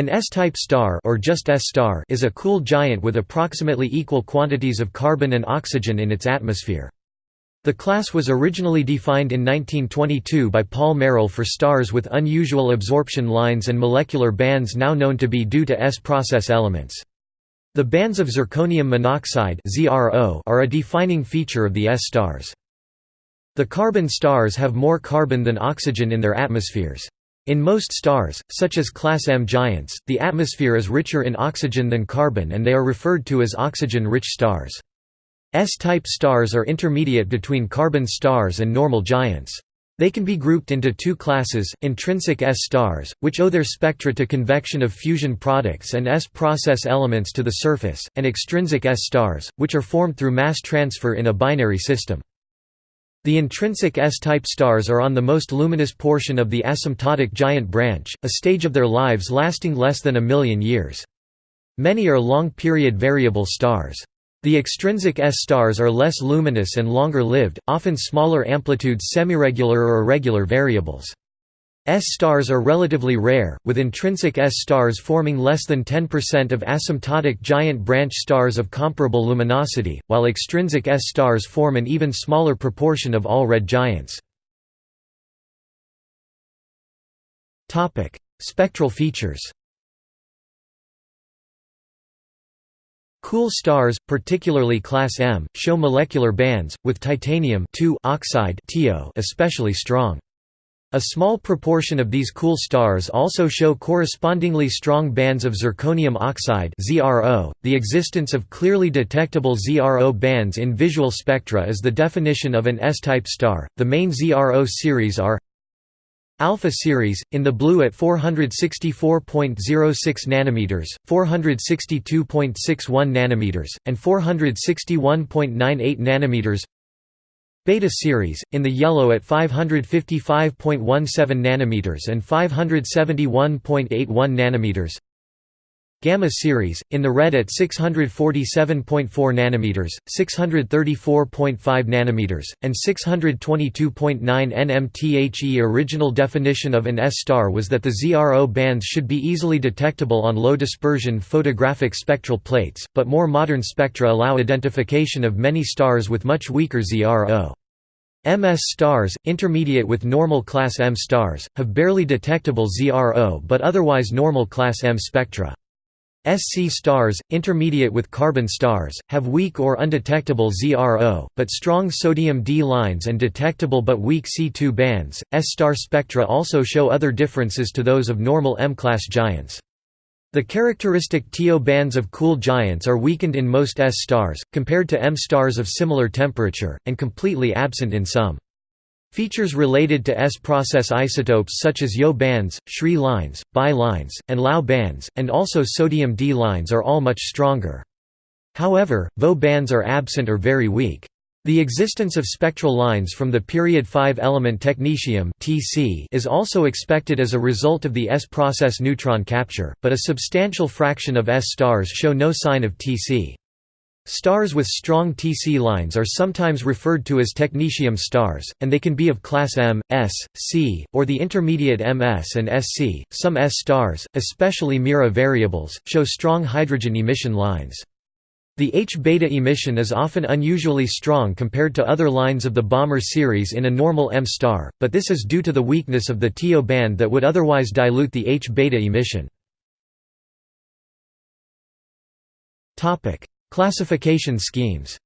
An S-type star or just S-star is a cool giant with approximately equal quantities of carbon and oxygen in its atmosphere. The class was originally defined in 1922 by Paul Merrill for stars with unusual absorption lines and molecular bands now known to be due to S-process elements. The bands of zirconium monoxide are a defining feature of the S-stars. The carbon stars have more carbon than oxygen in their atmospheres. In most stars, such as Class M giants, the atmosphere is richer in oxygen than carbon and they are referred to as oxygen-rich stars. S-type stars are intermediate between carbon stars and normal giants. They can be grouped into two classes, intrinsic S-stars, which owe their spectra to convection of fusion products and S-process elements to the surface, and extrinsic S-stars, which are formed through mass transfer in a binary system. The intrinsic S-type stars are on the most luminous portion of the asymptotic giant branch, a stage of their lives lasting less than a million years. Many are long-period variable stars. The extrinsic S-stars are less luminous and longer-lived, often smaller amplitudes semiregular or irregular variables. S-stars are relatively rare, with intrinsic S-stars forming less than 10% of asymptotic giant branch stars of comparable luminosity, while extrinsic S-stars form an even smaller proportion of all red giants. Spectral features Cool stars, particularly class M, show molecular bands, with titanium oxide especially strong. A small proportion of these cool stars also show correspondingly strong bands of zirconium oxide. The existence of clearly detectable ZRO bands in visual spectra is the definition of an S-type star. The main ZRO series are Alpha series in the blue at 464.06 nanometers, 462.61 nanometers, and 461.98 nanometers. Beta series, in the yellow at 555.17 nanometers and 571.81 nanometers. Gamma series, in the red at 647.4 nanometers, 634.5 nanometers, and 622.9 nmthe. Original definition of an S-star was that the ZRO bands should be easily detectable on low-dispersion photographic spectral plates, but more modern spectra allow identification of many stars with much weaker ZRO. MS stars, intermediate with normal class M stars, have barely detectable ZRO but otherwise normal class M spectra. SC stars, intermediate with carbon stars, have weak or undetectable ZRO, but strong sodium D lines and detectable but weak C2 bands. S-star spectra also show other differences to those of normal M-class giants. The characteristic TO bands of cool giants are weakened in most S stars, compared to M stars of similar temperature, and completely absent in some. Features related to S-process isotopes such as YO bands, SRI lines, BI lines, and LAO bands, and also sodium D lines are all much stronger. However, VO bands are absent or very weak. The existence of spectral lines from the period 5-element technetium (Tc) is also expected as a result of the S-process neutron capture, but a substantial fraction of S-stars show no sign of TC. Stars with strong Tc lines are sometimes referred to as technetium stars, and they can be of class M, S, C, or the intermediate MS and SC. Some S stars, especially Mira variables, show strong hydrogen emission lines. The H-beta emission is often unusually strong compared to other lines of the Balmer series in a normal M star, but this is due to the weakness of the TO band that would otherwise dilute the H-beta emission. Classification schemes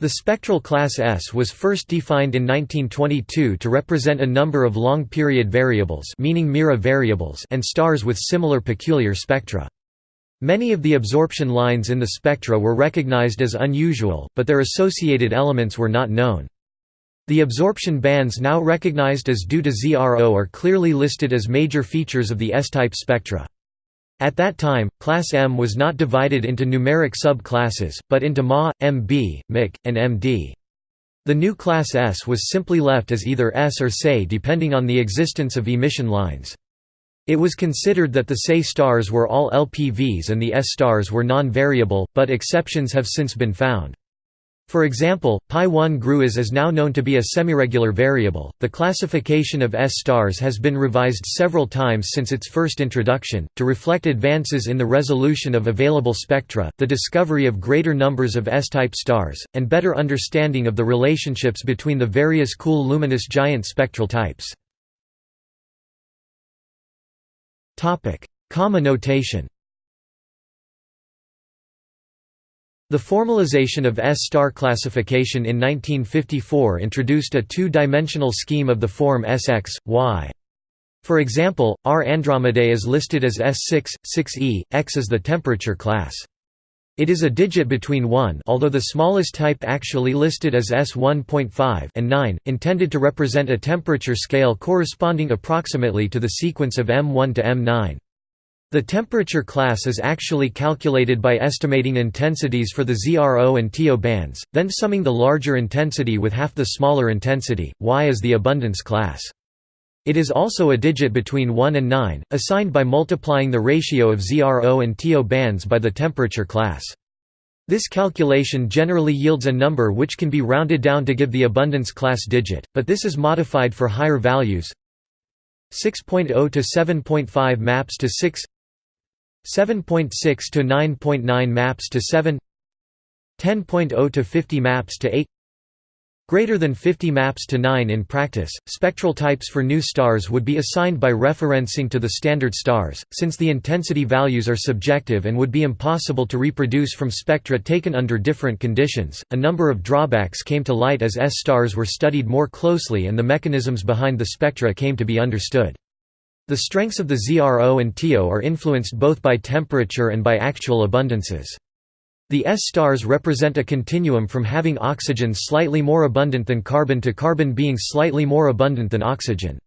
The spectral class S was first defined in 1922 to represent a number of long-period variables meaning Mira variables and stars with similar peculiar spectra. Many of the absorption lines in the spectra were recognized as unusual, but their associated elements were not known. The absorption bands now recognized as due to ZRO are clearly listed as major features of the S-type spectra. At that time, class M was not divided into numeric sub-classes, but into Ma, MB, MIC, and MD. The new class S was simply left as either S or SE depending on the existence of emission lines. It was considered that the SE stars were all LPVs and the S stars were non-variable, but exceptions have since been found. For example, Pi1 GRU is now known to be a semiregular variable. The classification of S stars has been revised several times since its first introduction, to reflect advances in the resolution of available spectra, the discovery of greater numbers of S-type stars, and better understanding of the relationships between the various cool luminous giant spectral types. Comma notation The formalization of S-star classification in 1954 introduced a two-dimensional scheme of the form Sx, y. For example, R Andromedae is listed as S6, 6e, x is the temperature class. It is a digit between 1 although the smallest type actually listed as S1.5 and 9, intended to represent a temperature scale corresponding approximately to the sequence of M1 to M9. The temperature class is actually calculated by estimating intensities for the ZRO and TO bands, then summing the larger intensity with half the smaller intensity, Y is the abundance class. It is also a digit between 1 and 9, assigned by multiplying the ratio of ZRO and TO bands by the temperature class. This calculation generally yields a number which can be rounded down to give the abundance class digit, but this is modified for higher values 6.0 to 7.5 maps to 6 7.6 to 9.9 maps to 7 10.0 to 50 maps to 8 Greater than 50 maps to 9 in practice, spectral types for new stars would be assigned by referencing to the standard stars, since the intensity values are subjective and would be impossible to reproduce from spectra taken under different conditions. A number of drawbacks came to light as S stars were studied more closely and the mechanisms behind the spectra came to be understood. The strengths of the ZRO and TO are influenced both by temperature and by actual abundances. The S stars represent a continuum from having oxygen slightly more abundant than carbon to carbon being slightly more abundant than oxygen.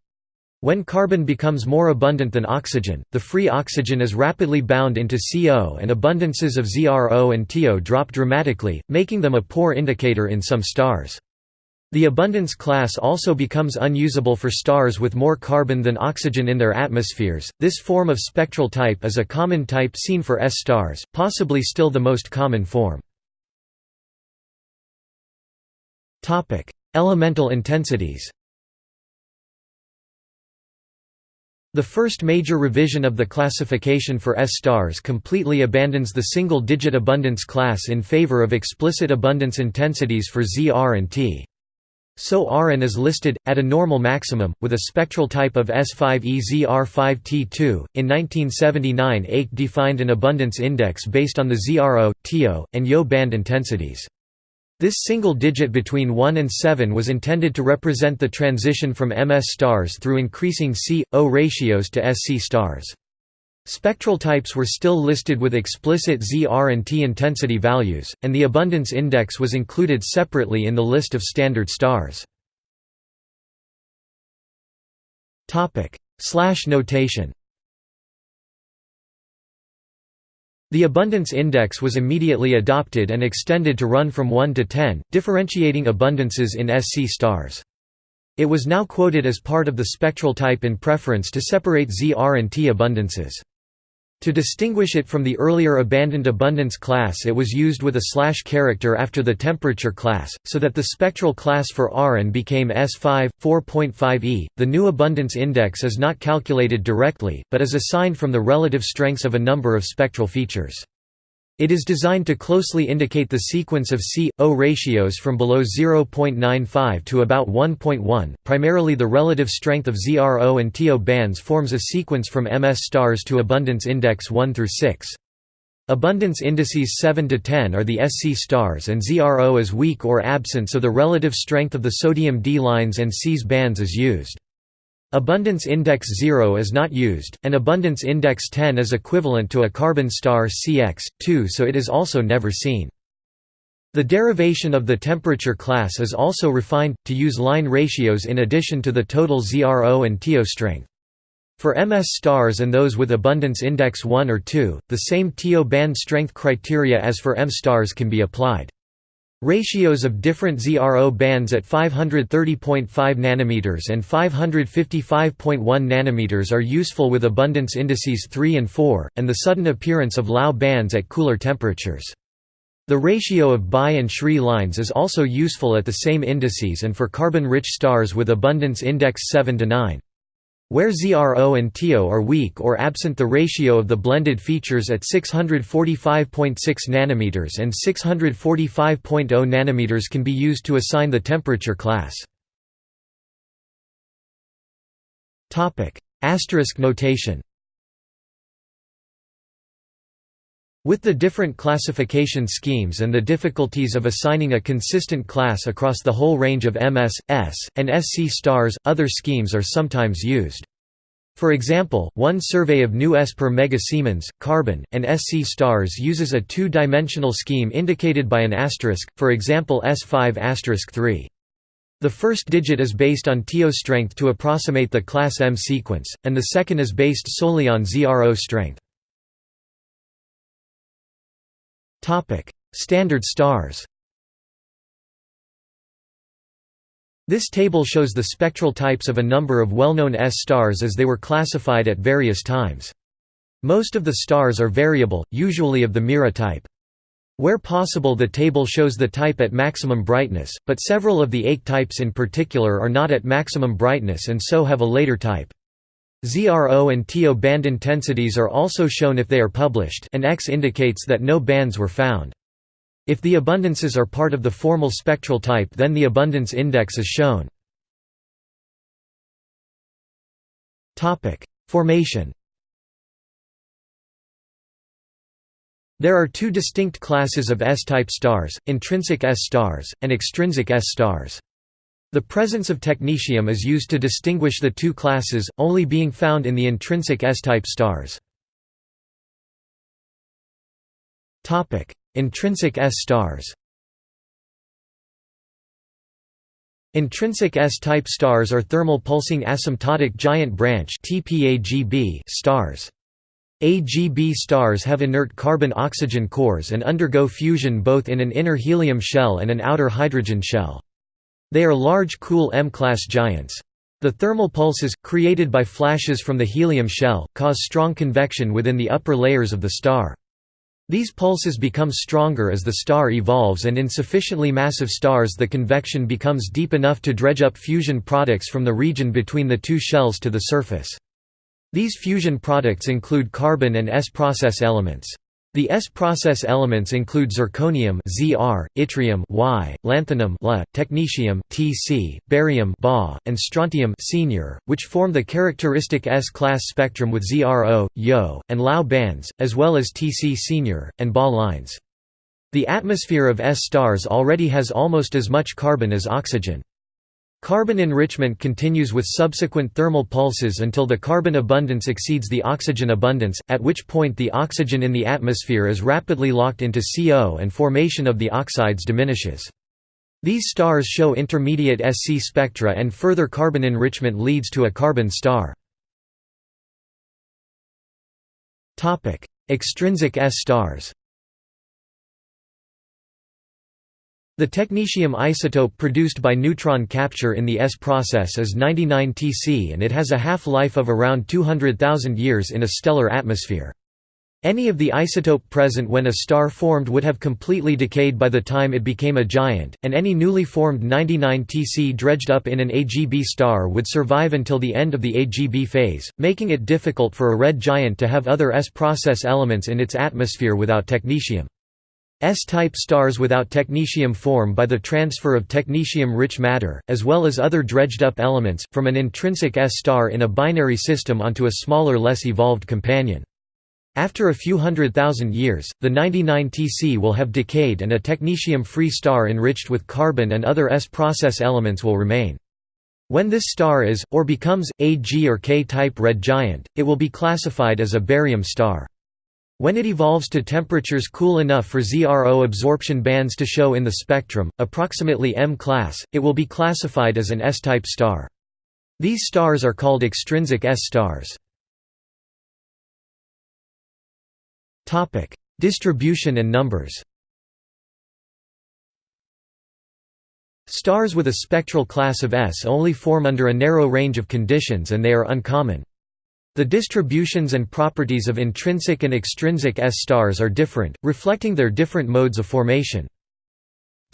When carbon becomes more abundant than oxygen, the free oxygen is rapidly bound into CO and abundances of ZRO and TO drop dramatically, making them a poor indicator in some stars. The abundance class also becomes unusable for stars with more carbon than oxygen in their atmospheres. This form of spectral type is a common type seen for S stars, possibly still the most common form. Topic: Elemental intensities. The first major revision of the classification for S stars completely abandons the single-digit abundance class in favor of explicit abundance intensities for Z, R and T. So Rn is listed, at a normal maximum, with a spectral type of S5EZR5T2. In 1979 Ake defined an abundance index based on the ZRO, TO, and YO band intensities. This single digit between 1 and 7 was intended to represent the transition from MS stars through increasing C-O ratios to SC stars. Spectral types were still listed with explicit Z R and T intensity values, and the abundance index was included separately in the list of standard stars. Slash notation The abundance index was immediately adopted and extended to run from 1 to 10, differentiating abundances in SC stars. It was now quoted as part of the spectral type in preference to separate Z R and T abundances. To distinguish it from the earlier abandoned abundance class it was used with a slash character after the temperature class, so that the spectral class for Rn became S5, 4.5e. The new abundance index is not calculated directly, but is assigned from the relative strengths of a number of spectral features. It is designed to closely indicate the sequence of C-O ratios from below 0.95 to about 1.1. Primarily the relative strength of ZRO and TO bands forms a sequence from MS stars to abundance index 1 through 6. Abundance indices 7 to 10 are the SC stars and ZRO is weak or absent so the relative strength of the sodium D lines and Cs bands is used. Abundance index 0 is not used, and abundance index 10 is equivalent to a carbon star Cx, 2 so it is also never seen. The derivation of the temperature class is also refined, to use line ratios in addition to the total ZRO and TO strength. For MS stars and those with abundance index 1 or 2, the same TO band strength criteria as for M stars can be applied. Ratios of different ZRO bands at 530.5 nm and 555.1 nm are useful with abundance indices 3 and 4, and the sudden appearance of Lau bands at cooler temperatures. The ratio of Bai and Shri lines is also useful at the same indices and for carbon-rich stars with abundance index 7 to 9. Where ZRO and TO are weak or absent the ratio of the blended features at 645.6 nanometers and 645.0 nanometers can be used to assign the temperature class. Asterisk notation With the different classification schemes and the difficulties of assigning a consistent class across the whole range of MS, S, and SC stars, other schemes are sometimes used. For example, one survey of new S per mega Siemens, carbon, and SC stars uses a two-dimensional scheme indicated by an asterisk, for example S5 asterisk 3. The first digit is based on TO strength to approximate the class M sequence, and the second is based solely on ZRO strength. Topic: Standard stars. This table shows the spectral types of a number of well-known S stars as they were classified at various times. Most of the stars are variable, usually of the Mira type. Where possible the table shows the type at maximum brightness, but several of the eight types in particular are not at maximum brightness and so have a later type. ZRO and TO band intensities are also shown if they are published and X indicates that no bands were found. If the abundances are part of the formal spectral type then the abundance index is shown. Formation There are two distinct classes of S-type stars, intrinsic S stars, and extrinsic S stars. The presence of technetium is used to distinguish the two classes, only being found in the intrinsic S-type stars. Intrinsic S stars Intrinsic S-type stars are thermal pulsing asymptotic giant branch stars. AGB stars have inert carbon-oxygen cores and undergo fusion both in an inner helium shell and an outer hydrogen shell. They are large cool M-class giants. The thermal pulses, created by flashes from the helium shell, cause strong convection within the upper layers of the star. These pulses become stronger as the star evolves and in sufficiently massive stars the convection becomes deep enough to dredge up fusion products from the region between the two shells to the surface. These fusion products include carbon and S-process elements. The S-process elements include zirconium Zr, yttrium Y, lanthanum La, technetium Tc, barium Ba, and strontium senior, which form the characteristic S-class spectrum with ZRO, Yo, and Lao bands, as well as Tc senior, and Ba lines. The atmosphere of S stars already has almost as much carbon as oxygen. Carbon enrichment continues with subsequent thermal pulses until the carbon abundance exceeds the oxygen abundance, at which point the oxygen in the atmosphere is rapidly locked into CO and formation of the oxides diminishes. These stars show intermediate SC spectra and further carbon enrichment leads to a carbon star. Extrinsic S stars The technetium isotope produced by neutron capture in the S process is 99 Tc and it has a half-life of around 200,000 years in a stellar atmosphere. Any of the isotope present when a star formed would have completely decayed by the time it became a giant, and any newly formed 99 Tc dredged up in an AGB star would survive until the end of the AGB phase, making it difficult for a red giant to have other S process elements in its atmosphere without technetium. S-type stars without technetium form by the transfer of technetium-rich matter, as well as other dredged-up elements, from an intrinsic S star in a binary system onto a smaller less evolved companion. After a few hundred thousand years, the 99 Tc will have decayed and a technetium-free star enriched with carbon and other S-process elements will remain. When this star is, or becomes, a G or K-type red giant, it will be classified as a barium star. When it evolves to temperatures cool enough for ZRO absorption bands to show in the spectrum, approximately M class, it will be classified as an S-type star. These stars are called extrinsic S stars. Distribution and numbers Stars with a spectral class of S only form under a narrow range of conditions and they are uncommon. The distributions and properties of intrinsic and extrinsic S-stars are different, reflecting their different modes of formation.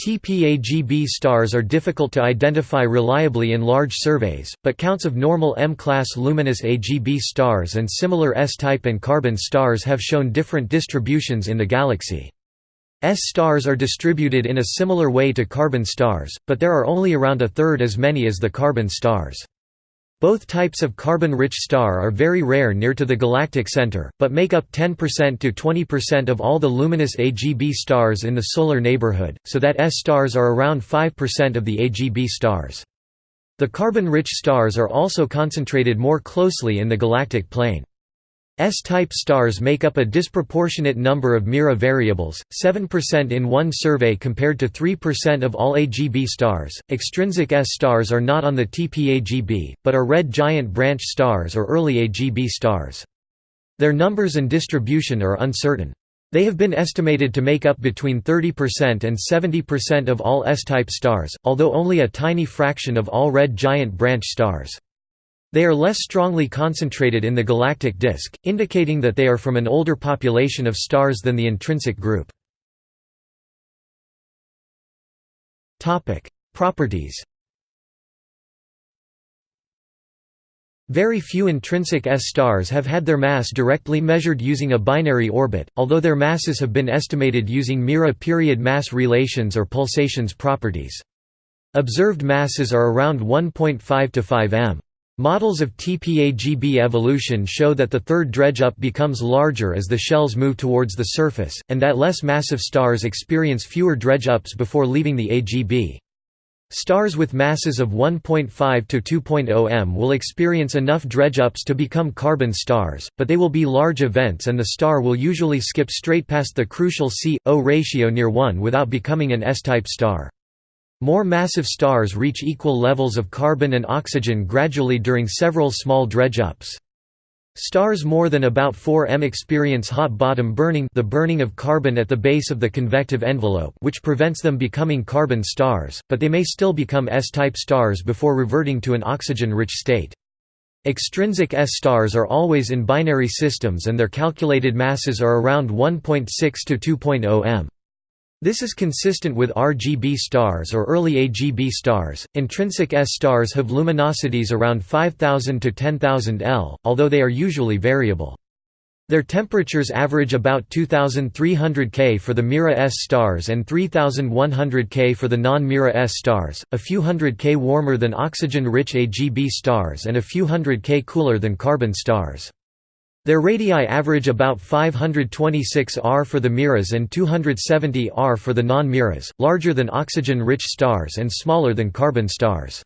TPAGB stars are difficult to identify reliably in large surveys, but counts of normal M-class luminous AGB stars and similar S-type and carbon stars have shown different distributions in the galaxy. S-stars are distributed in a similar way to carbon stars, but there are only around a third as many as the carbon stars. Both types of carbon-rich star are very rare near to the galactic center, but make up 10% to 20% of all the luminous AGB stars in the solar neighborhood, so that S-stars are around 5% of the AGB stars. The carbon-rich stars are also concentrated more closely in the galactic plane. S-type stars make up a disproportionate number of Mira variables, 7% in one survey compared to 3% of all AGB stars. Extrinsic S stars are not on the TPAGB, but are red giant branch stars or early AGB stars. Their numbers and distribution are uncertain. They have been estimated to make up between 30% and 70% of all S-type stars, although only a tiny fraction of all red giant branch stars. They are less strongly concentrated in the galactic disk, indicating that they are from an older population of stars than the intrinsic group. Properties Very few intrinsic S-stars have had their mass directly measured using a binary orbit, although their masses have been estimated using Mira period mass relations or pulsations properties. Observed masses are around 1.5 to 5 m. Models of TPAGB evolution show that the third dredge-up becomes larger as the shells move towards the surface, and that less massive stars experience fewer dredge-ups before leaving the AGB. Stars with masses of 1.5 to 2.0 m will experience enough dredge-ups to become carbon stars, but they will be large events and the star will usually skip straight past the crucial C-O ratio near 1 without becoming an S-type star. More massive stars reach equal levels of carbon and oxygen gradually during several small dredge-ups. Stars more than about 4 m experience hot bottom burning the burning of carbon at the base of the convective envelope which prevents them becoming carbon stars, but they may still become S-type stars before reverting to an oxygen-rich state. Extrinsic S-stars are always in binary systems and their calculated masses are around 1.6 to 2.0 m. This is consistent with RGB stars or early AGB stars. Intrinsic S stars have luminosities around 5000 to 10000 L, although they are usually variable. Their temperatures average about 2300 K for the Mira S stars and 3100 K for the non-Mira S stars, a few hundred K warmer than oxygen-rich AGB stars and a few hundred K cooler than carbon stars. Their radii average about 526 R for the Miras and 270 R for the non-Miras, larger than oxygen-rich stars and smaller than carbon stars.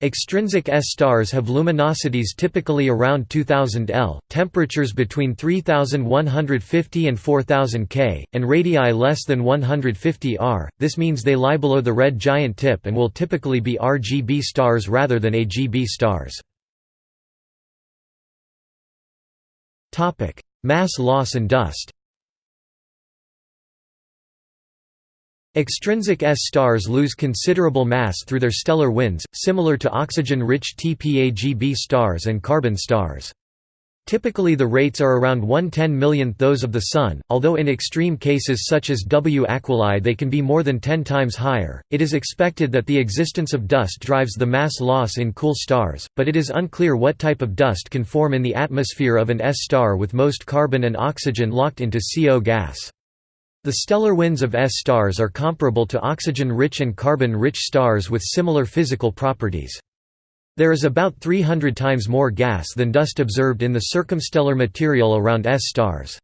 Extrinsic S stars have luminosities typically around 2000 L, temperatures between 3150 and 4000 K, and radii less than 150 R. This means they lie below the red giant tip and will typically be RGB stars rather than AGB stars. Topic: Mass loss and dust. Extrinsic S stars lose considerable mass through their stellar winds, similar to oxygen-rich TPAGB stars and carbon stars. Typically the rates are around 1 10 millionth those of the Sun, although in extreme cases such as W Aquilae they can be more than 10 times higher. It is expected that the existence of dust drives the mass loss in cool stars, but it is unclear what type of dust can form in the atmosphere of an S star with most carbon and oxygen locked into CO gas. The stellar winds of S stars are comparable to oxygen-rich and carbon-rich stars with similar physical properties. There is about 300 times more gas than dust observed in the circumstellar material around S stars.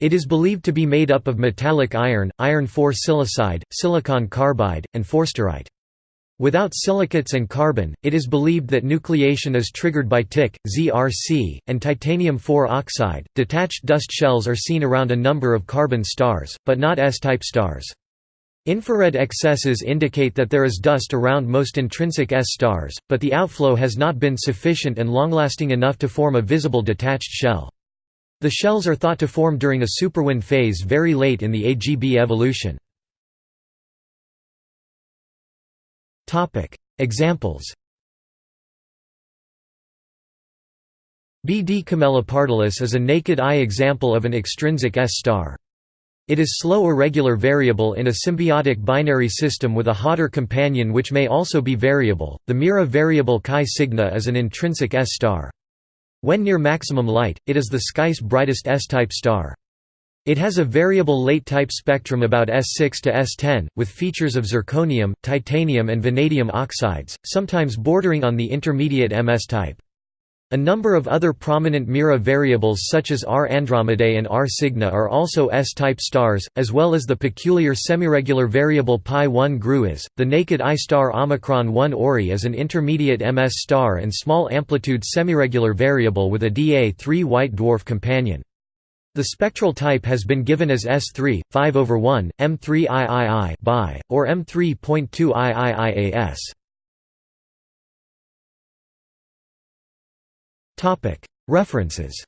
It is believed to be made up of metallic iron, iron-4 silicide, silicon carbide, and forsterite. Without silicates and carbon, it is believed that nucleation is triggered by TiC, ZRC, and titanium-4 oxide. Detached dust shells are seen around a number of carbon stars, but not S-type stars. Infrared excesses indicate that there is dust around most intrinsic S stars, but the outflow has not been sufficient and long-lasting enough to form a visible detached shell. The shells are thought to form during a superwind phase very late in the AGB evolution. Examples BD camelopardalis is a naked-eye example of an extrinsic S-star. It is slow irregular variable in a symbiotic binary system with a hotter companion which may also be variable. The Mira variable Chi Cygni is an intrinsic S-star. When near maximum light, it is the sky's brightest S-type star. It has a variable late-type spectrum about S6 to S10, with features of zirconium, titanium and vanadium oxides, sometimes bordering on the intermediate MS type. A number of other prominent Mira variables such as R Andromedae and R Cygni are also S-type stars, as well as the peculiar semiregular variable Pi 1 Gruis. The naked eye star Omicron 1 Ori is an intermediate MS star and small amplitude semiregular variable with a Da3 white dwarf companion. The spectral type has been given as S3, 5 over 1, M3 III by, or M3.2 IIIAS. References